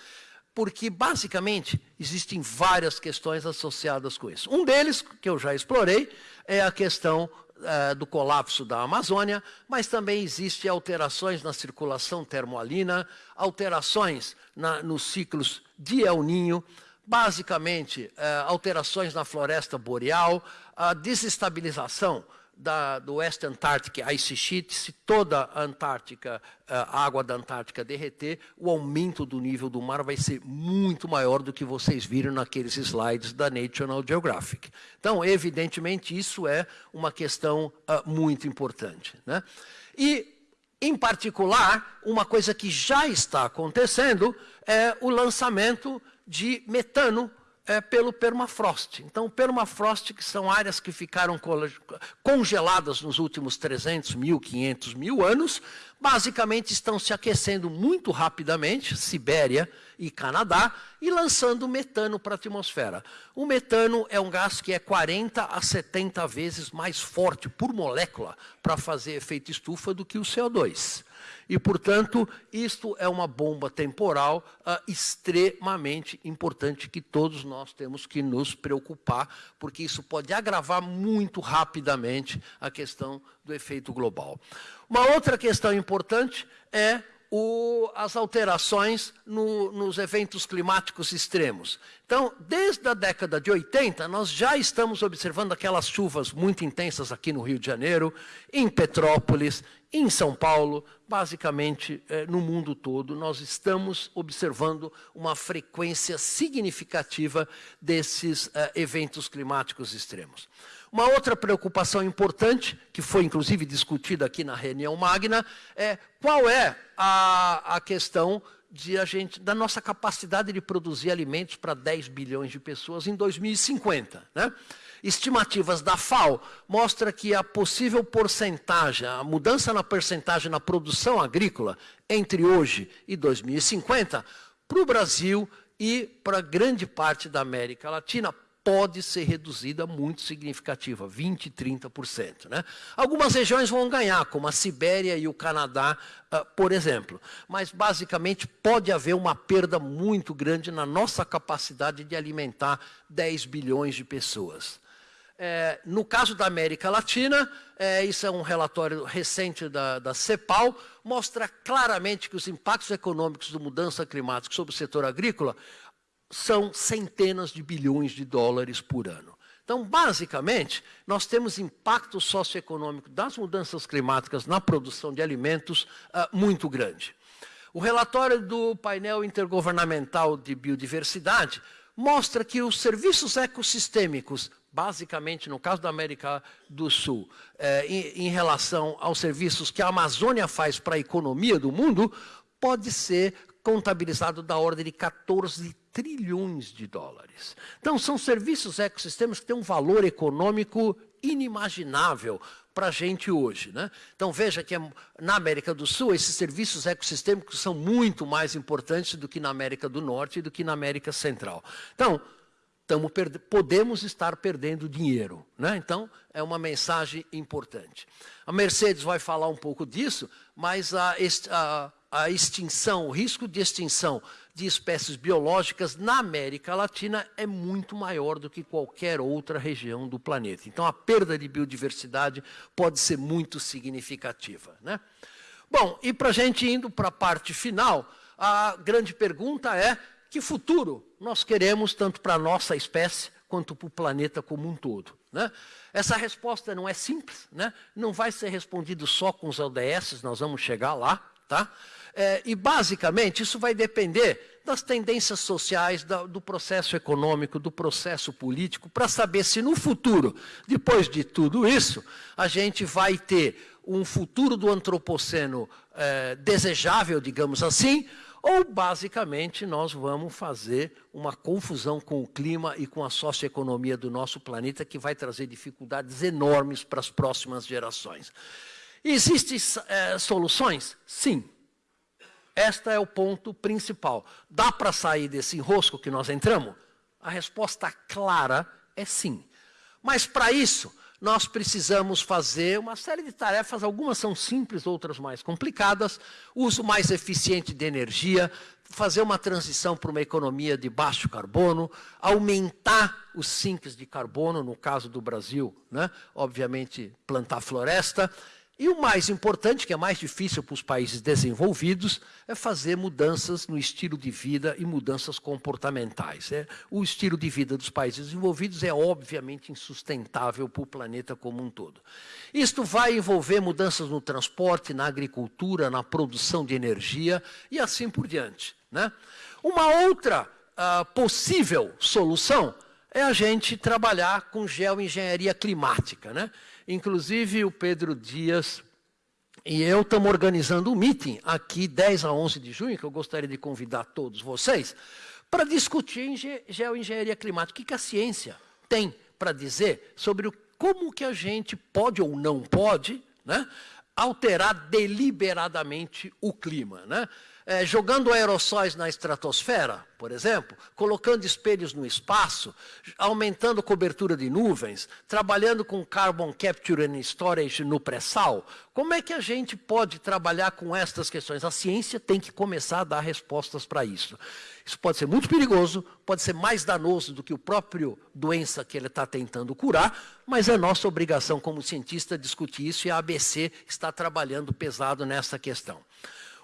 porque basicamente existem várias questões associadas com isso. Um deles, que eu já explorei, é a questão uh, do colapso da Amazônia, mas também existem alterações na circulação termoalina, alterações na, nos ciclos de El Ninho, basicamente uh, alterações na floresta boreal, a desestabilização da, do West Antarctic Ice Sheet, se toda a Antártica, a água da Antártica derreter, o aumento do nível do mar vai ser muito maior do que vocês viram naqueles slides da National Geographic. Então, evidentemente, isso é uma questão uh, muito importante. Né? E, em particular, uma coisa que já está acontecendo é o lançamento de metano é, pelo permafrost. Então, permafrost, que são áreas que ficaram congeladas nos últimos 300 mil, 500 mil anos, basicamente estão se aquecendo muito rapidamente, Sibéria e Canadá, e lançando metano para a atmosfera. O metano é um gás que é 40 a 70 vezes mais forte por molécula para fazer efeito estufa do que o CO2. E, portanto, isto é uma bomba temporal uh, extremamente importante que todos nós temos que nos preocupar, porque isso pode agravar muito rapidamente a questão do efeito global. Uma outra questão importante é o, as alterações no, nos eventos climáticos extremos. Então, desde a década de 80, nós já estamos observando aquelas chuvas muito intensas aqui no Rio de Janeiro, em Petrópolis, em São Paulo, basicamente eh, no mundo todo, nós estamos observando uma frequência significativa desses eh, eventos climáticos extremos. Uma outra preocupação importante, que foi inclusive discutida aqui na reunião magna, é qual é a, a questão de a gente, da nossa capacidade de produzir alimentos para 10 bilhões de pessoas em 2050. Né? Estimativas da FAO mostram que a possível porcentagem, a mudança na porcentagem na produção agrícola entre hoje e 2050, para o Brasil e para grande parte da América Latina, pode ser reduzida muito significativa, 20%, 30%. Né? Algumas regiões vão ganhar, como a Sibéria e o Canadá, uh, por exemplo. Mas, basicamente, pode haver uma perda muito grande na nossa capacidade de alimentar 10 bilhões de pessoas. É, no caso da América Latina, é, isso é um relatório recente da, da CEPAL, mostra claramente que os impactos econômicos da mudança climática sobre o setor agrícola são centenas de bilhões de dólares por ano. Então, basicamente, nós temos impacto socioeconômico das mudanças climáticas na produção de alimentos uh, muito grande. O relatório do painel intergovernamental de biodiversidade mostra que os serviços ecossistêmicos, basicamente no caso da América do Sul, eh, em, em relação aos serviços que a Amazônia faz para a economia do mundo, pode ser contabilizado da ordem de 14 trilhões de dólares. Então, são serviços ecossistemas que têm um valor econômico inimaginável para a gente hoje. Né? Então, veja que na América do Sul, esses serviços ecossistêmicos são muito mais importantes do que na América do Norte e do que na América Central. Então, podemos estar perdendo dinheiro. Né? Então, é uma mensagem importante. A Mercedes vai falar um pouco disso, mas a, a a extinção, o risco de extinção de espécies biológicas na América Latina é muito maior do que qualquer outra região do planeta. Então, a perda de biodiversidade pode ser muito significativa. Né? Bom, e para a gente indo para a parte final, a grande pergunta é que futuro nós queremos tanto para a nossa espécie quanto para o planeta como um todo. Né? Essa resposta não é simples, né? não vai ser respondido só com os ODS, nós vamos chegar lá, tá? É, e, basicamente, isso vai depender das tendências sociais, da, do processo econômico, do processo político, para saber se no futuro, depois de tudo isso, a gente vai ter um futuro do antropoceno é, desejável, digamos assim, ou basicamente nós vamos fazer uma confusão com o clima e com a socioeconomia do nosso planeta que vai trazer dificuldades enormes para as próximas gerações. Existem é, soluções? Sim. Este é o ponto principal. Dá para sair desse enrosco que nós entramos? A resposta clara é sim. Mas para isso, nós precisamos fazer uma série de tarefas, algumas são simples, outras mais complicadas, uso mais eficiente de energia, fazer uma transição para uma economia de baixo carbono, aumentar os sinks de carbono, no caso do Brasil, né? obviamente plantar floresta, e o mais importante, que é mais difícil para os países desenvolvidos, é fazer mudanças no estilo de vida e mudanças comportamentais. É, o estilo de vida dos países desenvolvidos é obviamente insustentável para o planeta como um todo. Isto vai envolver mudanças no transporte, na agricultura, na produção de energia e assim por diante. Né? Uma outra uh, possível solução é a gente trabalhar com geoengenharia climática. Né? Inclusive, o Pedro Dias e eu estamos organizando um meeting aqui, 10 a 11 de junho, que eu gostaria de convidar todos vocês, para discutir geoengenharia climática. O que a ciência tem para dizer sobre como que a gente pode ou não pode né, alterar deliberadamente o clima. Né? É, jogando aerossóis na estratosfera, por exemplo, colocando espelhos no espaço, aumentando cobertura de nuvens, trabalhando com carbon capture and storage no pré-sal. Como é que a gente pode trabalhar com estas questões? A ciência tem que começar a dar respostas para isso. Isso pode ser muito perigoso, pode ser mais danoso do que o próprio doença que ele está tentando curar, mas é nossa obrigação como cientista discutir isso e a ABC está trabalhando pesado nessa questão.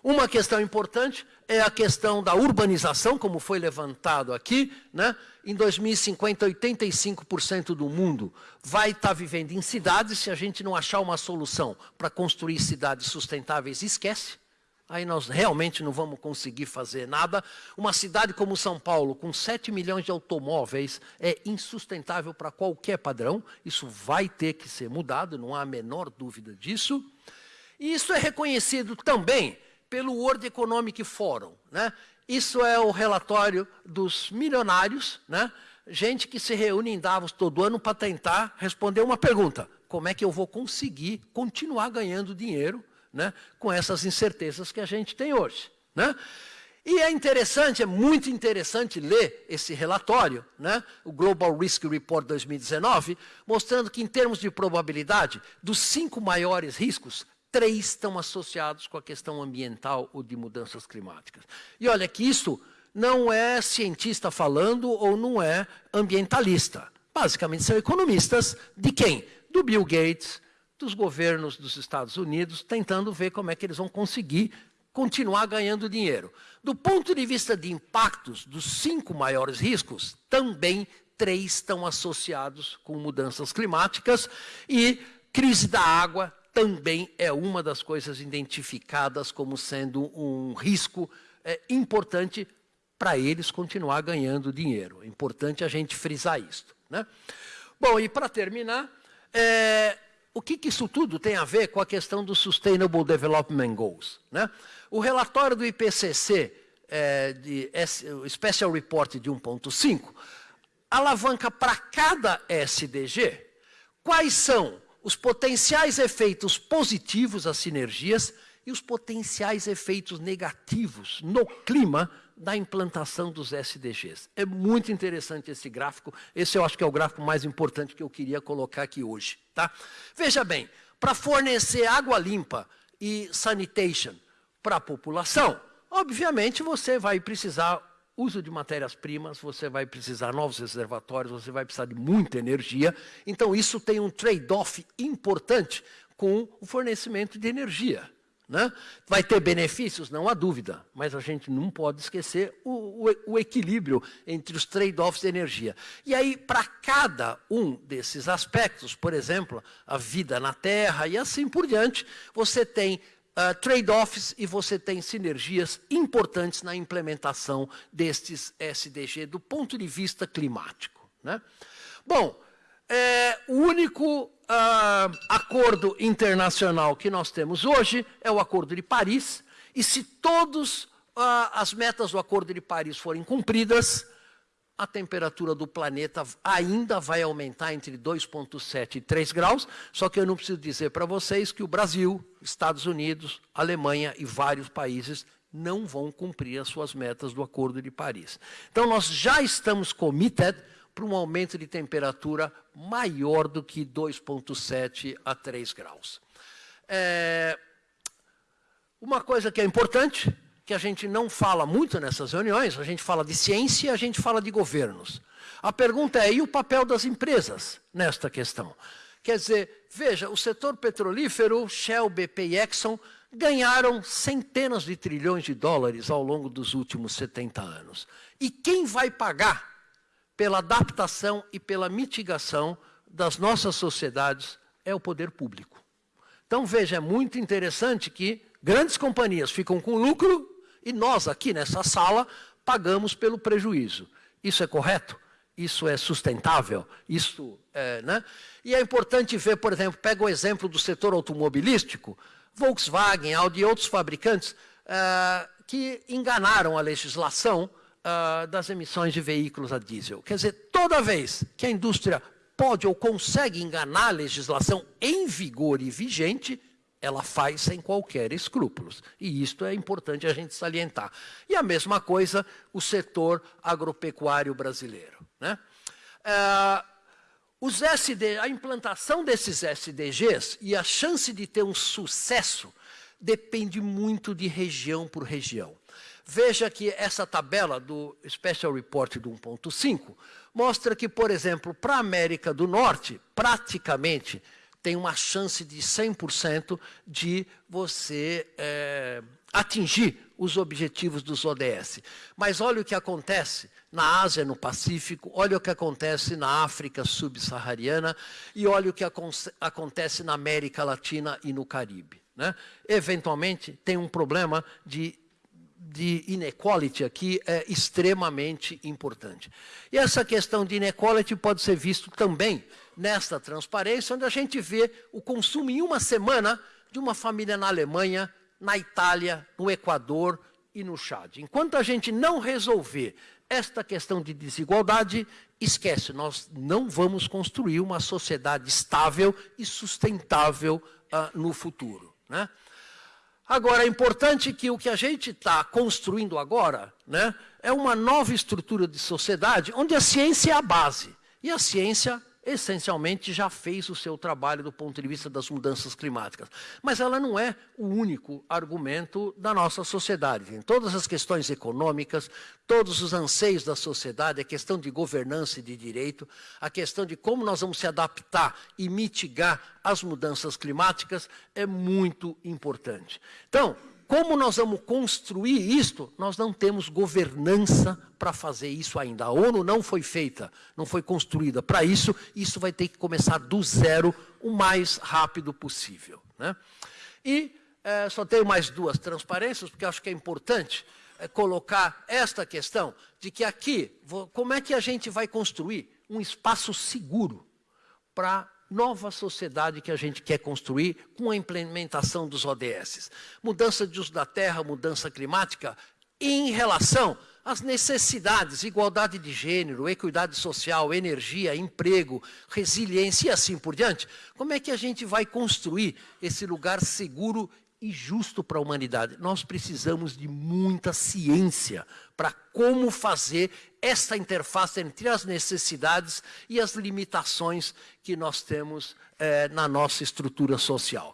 Uma questão importante é a questão da urbanização, como foi levantado aqui. Né? Em 2050, 85% do mundo vai estar vivendo em cidades. Se a gente não achar uma solução para construir cidades sustentáveis, esquece. Aí nós realmente não vamos conseguir fazer nada. Uma cidade como São Paulo, com 7 milhões de automóveis, é insustentável para qualquer padrão. Isso vai ter que ser mudado, não há a menor dúvida disso. E isso é reconhecido também pelo World Economic Forum. Né? Isso é o relatório dos milionários, né? gente que se reúne em Davos todo ano para tentar responder uma pergunta. Como é que eu vou conseguir continuar ganhando dinheiro né, com essas incertezas que a gente tem hoje? Né? E é interessante, é muito interessante ler esse relatório, né, o Global Risk Report 2019, mostrando que, em termos de probabilidade, dos cinco maiores riscos, três estão associados com a questão ambiental ou de mudanças climáticas. E olha que isso não é cientista falando ou não é ambientalista. Basicamente são economistas de quem? Do Bill Gates, dos governos dos Estados Unidos, tentando ver como é que eles vão conseguir continuar ganhando dinheiro. Do ponto de vista de impactos dos cinco maiores riscos, também três estão associados com mudanças climáticas e crise da água, também é uma das coisas identificadas como sendo um risco é, importante para eles continuar ganhando dinheiro. É importante a gente frisar isso. Né? Bom, e para terminar, é, o que, que, isso tudo tem a ver com a questão do Sustainable Development Goals? Né? O relatório do IPCC, é, de Special Report de 1.5, alavanca para cada SDG quais são os potenciais efeitos positivos às sinergias e os potenciais efeitos negativos no clima da implantação dos SDGs. É muito interessante esse gráfico. Esse eu acho que é o gráfico mais importante que eu queria colocar aqui hoje. Tá? Veja bem, para fornecer água limpa e sanitation para a população, obviamente você vai precisar uso de matérias-primas, você vai precisar novos reservatórios, você vai precisar de muita energia. Então, isso tem um trade-off importante com o fornecimento de energia. Né? Vai ter benefícios? Não há dúvida, mas a gente não pode esquecer o, o, o equilíbrio entre os trade-offs de energia. E aí, para cada um desses aspectos, por exemplo, a vida na Terra e assim por diante, você tem uh, trade-offs e você tem sinergias importantes na implementação destes SDG do ponto de vista climático. Né? Bom, é, o único uh, acordo internacional que nós temos hoje é o Acordo de Paris, e se todas uh, as metas do Acordo de Paris forem cumpridas, a temperatura do planeta ainda vai aumentar entre 2,7 e 3 graus, só que eu não preciso dizer para vocês que o Brasil, Estados Unidos, Alemanha e vários países não vão cumprir as suas metas do Acordo de Paris. Então, nós já estamos committed para um aumento de temperatura maior do que 2,7 a 3 graus. É... Uma coisa que é importante que a gente não fala muito nessas reuniões, a gente fala de ciência e a gente fala de governos. A pergunta é, e o papel das empresas nesta questão? Quer dizer, veja, o setor petrolífero, Shell, BP e Exxon, ganharam centenas de trilhões de dólares ao longo dos últimos 70 anos. E quem vai pagar pela adaptação e pela mitigação das nossas sociedades é o poder público. Então, veja, é muito interessante que grandes companhias ficam com lucro e nós, aqui nessa sala, pagamos pelo prejuízo. Isso é correto? Isso é sustentável? Isso é, né? E é importante ver, por exemplo, pega o exemplo do setor automobilístico, Volkswagen, Audi e outros fabricantes uh, que enganaram a legislação uh, das emissões de veículos a diesel. Quer dizer, toda vez que a indústria pode ou consegue enganar a legislação em vigor e vigente, ela faz sem qualquer escrúpulos. E isto é importante a gente salientar. E a mesma coisa o setor agropecuário brasileiro. Né? É, os SD, a implantação desses SDGs e a chance de ter um sucesso depende muito de região por região. Veja que essa tabela do Special Report do 1.5 mostra que, por exemplo, para a América do Norte, praticamente tem uma chance de 100% de você é, atingir os objetivos dos ODS. Mas olha o que acontece na Ásia, no Pacífico, olha o que acontece na África subsaariana e olha o que acontece na América Latina e no Caribe. Né? Eventualmente, tem um problema de de inequality aqui é extremamente importante. E essa questão de inequality pode ser visto também nesta transparência, onde a gente vê o consumo em uma semana de uma família na Alemanha, na Itália, no Equador e no Chad. Enquanto a gente não resolver esta questão de desigualdade, esquece, nós não vamos construir uma sociedade estável e sustentável uh, no futuro. Né? Agora, é importante que o que a gente está construindo agora né, é uma nova estrutura de sociedade onde a ciência é a base. E a ciência essencialmente já fez o seu trabalho do ponto de vista das mudanças climáticas. Mas ela não é o único argumento da nossa sociedade. Tem todas as questões econômicas, todos os anseios da sociedade, a questão de governança e de direito, a questão de como nós vamos se adaptar e mitigar as mudanças climáticas é muito importante. Então, como nós vamos construir isto? Nós não temos governança para fazer isso ainda. A ONU não foi feita, não foi construída para isso. Isso vai ter que começar do zero o mais rápido possível. Né? E é, só tenho mais duas transparências, porque acho que é importante é, colocar esta questão de que aqui, como é que a gente vai construir um espaço seguro para nova sociedade que a gente quer construir com a implementação dos ODS. Mudança de uso da terra, mudança climática, em relação às necessidades, igualdade de gênero, equidade social, energia, emprego, resiliência e assim por diante. Como é que a gente vai construir esse lugar seguro e justo para a humanidade. Nós precisamos de muita ciência para como fazer essa interface entre as necessidades e as limitações que nós temos é, na nossa estrutura social.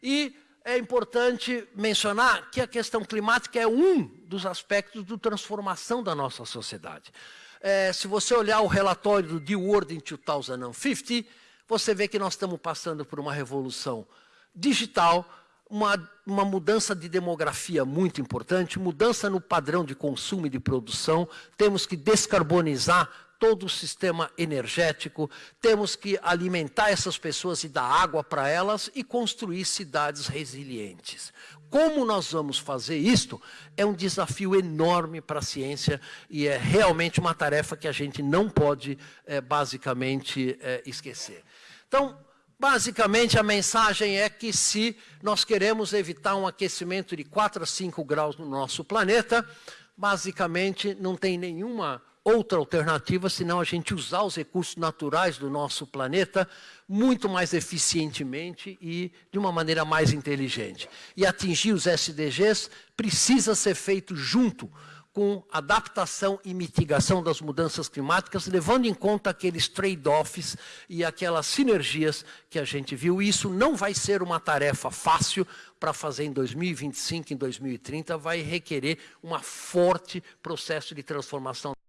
E é importante mencionar que a questão climática é um dos aspectos de transformação da nossa sociedade. É, se você olhar o relatório do The World in 2050, você vê que nós estamos passando por uma revolução digital, uma, uma mudança de demografia muito importante, mudança no padrão de consumo e de produção, temos que descarbonizar todo o sistema energético, temos que alimentar essas pessoas e dar água para elas e construir cidades resilientes. Como nós vamos fazer isto é um desafio enorme para a ciência e é realmente uma tarefa que a gente não pode, é, basicamente, é, esquecer. Então, Basicamente, a mensagem é que se nós queremos evitar um aquecimento de 4 a 5 graus no nosso planeta, basicamente não tem nenhuma outra alternativa senão a gente usar os recursos naturais do nosso planeta muito mais eficientemente e de uma maneira mais inteligente. E atingir os SDGs precisa ser feito junto com adaptação e mitigação das mudanças climáticas, levando em conta aqueles trade-offs e aquelas sinergias que a gente viu. E isso não vai ser uma tarefa fácil para fazer em 2025, em 2030, vai requerer um forte processo de transformação